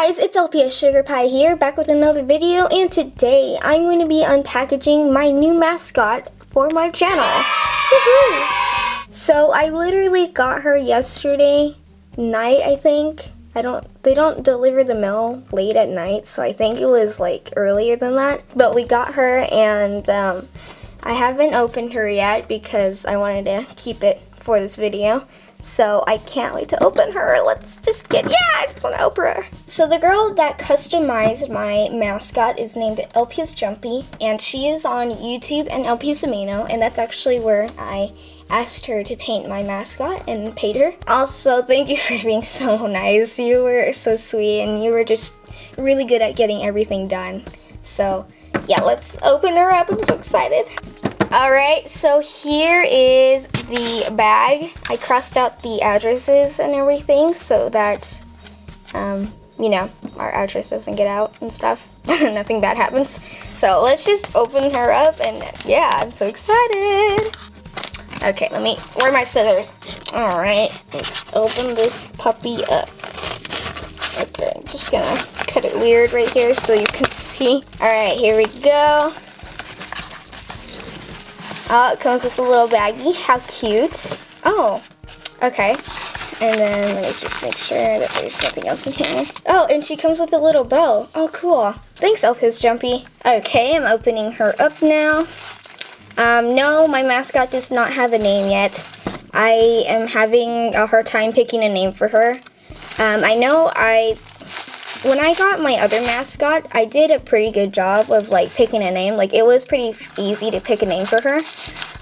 guys, it's LPS Sugar Pie here, back with another video, and today I'm going to be unpackaging my new mascot for my channel. so I literally got her yesterday night, I think. I don't, they don't deliver the mail late at night, so I think it was like earlier than that. But we got her and um, I haven't opened her yet because I wanted to keep it for this video. So I can't wait to open her. Let's just get, yeah, I just want to open her. So the girl that customized my mascot is named LPS Jumpy, and she is on YouTube and LPS Amino, and that's actually where I asked her to paint my mascot and paid her. Also, thank you for being so nice. You were so sweet, and you were just really good at getting everything done. So yeah, let's open her up. I'm so excited. All right, so here is the bag. I crossed out the addresses and everything so that, um, you know, our address doesn't get out and stuff. Nothing bad happens. So let's just open her up and yeah, I'm so excited. Okay, let me, where are my scissors? All right, let's open this puppy up. Okay, I'm just gonna cut it weird right here so you can see. All right, here we go. Oh, it comes with a little baggie. How cute. Oh, okay. And then let me just make sure that there's nothing else in here. Oh, and she comes with a little bell. Oh, cool. Thanks, LPS Jumpy. Okay, I'm opening her up now. Um, no, my mascot does not have a name yet. I am having a hard time picking a name for her. Um, I know I when I got my other mascot, I did a pretty good job of like picking a name. Like it was pretty easy to pick a name for her.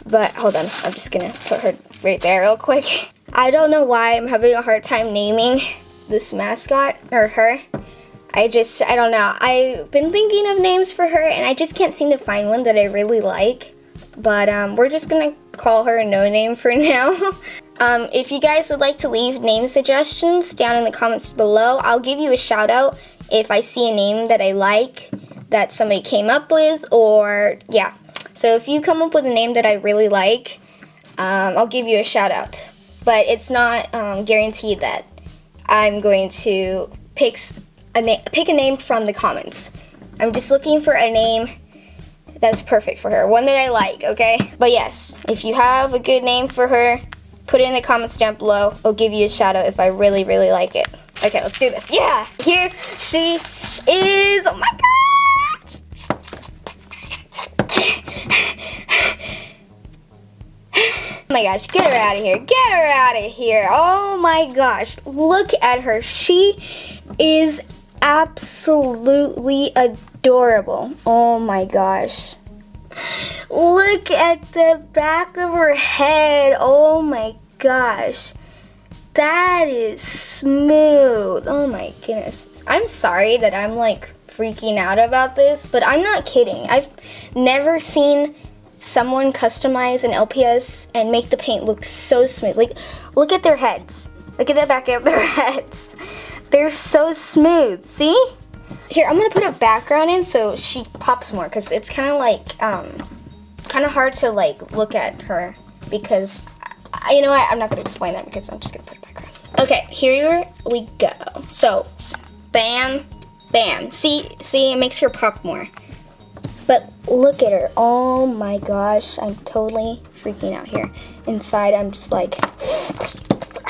But hold on, I'm just gonna put her right there real quick. I don't know why I'm having a hard time naming this mascot or her. I just, I don't know. I've been thinking of names for her and I just can't seem to find one that I really like. But um, we're just gonna call her No Name for now. Um, if you guys would like to leave name suggestions down in the comments below, I'll give you a shout out if I see a name that I like that somebody came up with or yeah. So if you come up with a name that I really like, um, I'll give you a shout out. But it's not um, guaranteed that I'm going to pick a, pick a name from the comments. I'm just looking for a name that's perfect for her. One that I like, okay? But yes, if you have a good name for her, Put it in the comments down below. I'll give you a shout out if I really, really like it. Okay, let's do this. Yeah, here she is. Oh my gosh. Oh my gosh, get her out of here. Get her out of here. Oh my gosh, look at her. She is absolutely adorable. Oh my gosh. Look at the back of her head. Oh my gosh. That is smooth. Oh my goodness. I'm sorry that I'm like freaking out about this, but I'm not kidding. I've never seen someone customize an LPS and make the paint look so smooth. Like, look at their heads. Look at the back of their heads. They're so smooth. See? Here, I'm gonna put a background in so she pops more because it's kind of like, um, kind of hard to like look at her because, you know what, I'm not gonna explain that because I'm just gonna put a background. Okay, here we go. So, bam, bam. See, see, it makes her pop more. But look at her. Oh my gosh, I'm totally freaking out here. Inside, I'm just like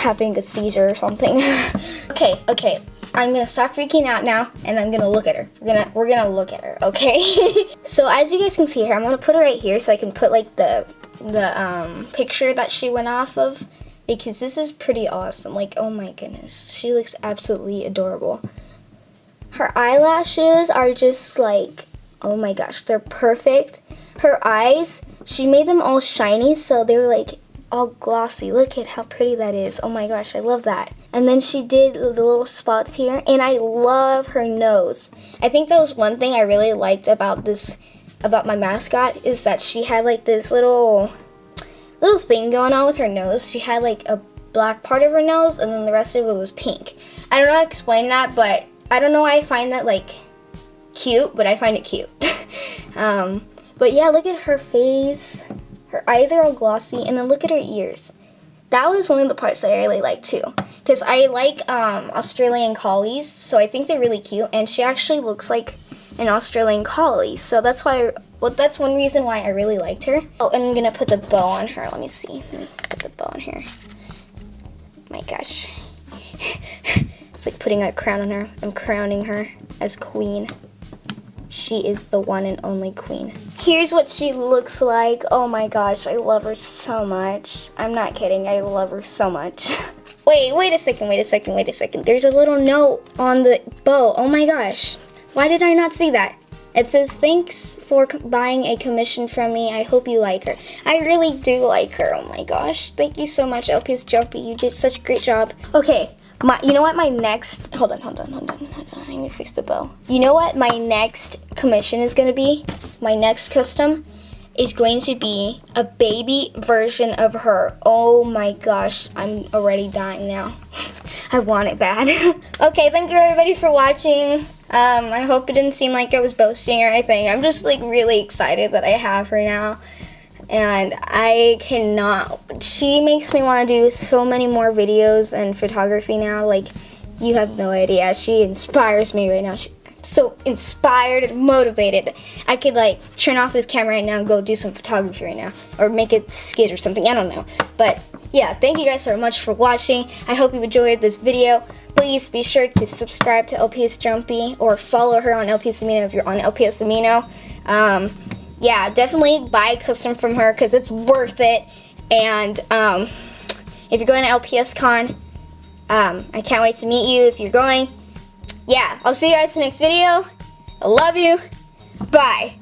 having a seizure or something. okay, okay, I'm gonna stop freaking out now and I'm gonna look at her. We're gonna we're gonna look at her, okay? so as you guys can see here, I'm gonna put her right here so I can put like the the um, picture that she went off of because this is pretty awesome. Like, oh my goodness, she looks absolutely adorable. Her eyelashes are just like, oh my gosh, they're perfect. Her eyes, she made them all shiny so they're like all glossy. Look at how pretty that is. Oh my gosh, I love that. And then she did the little spots here, and I love her nose. I think that was one thing I really liked about this, about my mascot, is that she had like this little, little thing going on with her nose. She had like a black part of her nose, and then the rest of it was pink. I don't know how to explain that, but I don't know why I find that like cute, but I find it cute. um, but yeah, look at her face. Her eyes are all glossy, and then look at her ears. that was one of the parts that I really liked too. Because I like um, Australian collies, so I think they're really cute. And she actually looks like an Australian collie, so that's why. I, Well, that's one reason why I really liked her. Oh, and I'm gonna put the bow on her. Let me see. Let me put the bow on here. My gosh. it's like putting a crown on her. I'm crowning her as queen. She is the one and only queen. Here's what she looks like. Oh my gosh, I love her so much. I'm not kidding, I love her so much. wait, wait a second, wait a second, wait a second. There's a little note on the bow. Oh my gosh. Why did I not see that? It says, thanks for buying a commission from me. I hope you like her. I really do like her. Oh my gosh. Thank you so much, LPS Jumpy. You did such a great job. Okay, my, you know what my next, hold on, hold on, hold on, hold on. I need to fix the bow. You know what my next commission is going to be? My next custom is going to be a baby version of her. Oh my gosh, I'm already dying now. I want it bad. okay, thank you everybody for watching. Um, I hope it didn't seem like I was boasting or anything. I'm just like really excited that I have her now. And I cannot, she makes me want to do so many more videos and photography now. Like, you have no idea. She inspires me right now. She's so inspired and motivated. I could like turn off this camera right now and go do some photography right now. Or make a skit or something. I don't know. But yeah, thank you guys so much for watching. I hope you enjoyed this video. Please be sure to subscribe to LPS Jumpy or follow her on LPS Amino if you're on LPS Amino. Um, yeah, definitely buy a custom from her because it's worth it. And um, if you're going to LPS Con, um, I can't wait to meet you if you're going. Yeah, I'll see you guys in the next video. I love you. Bye.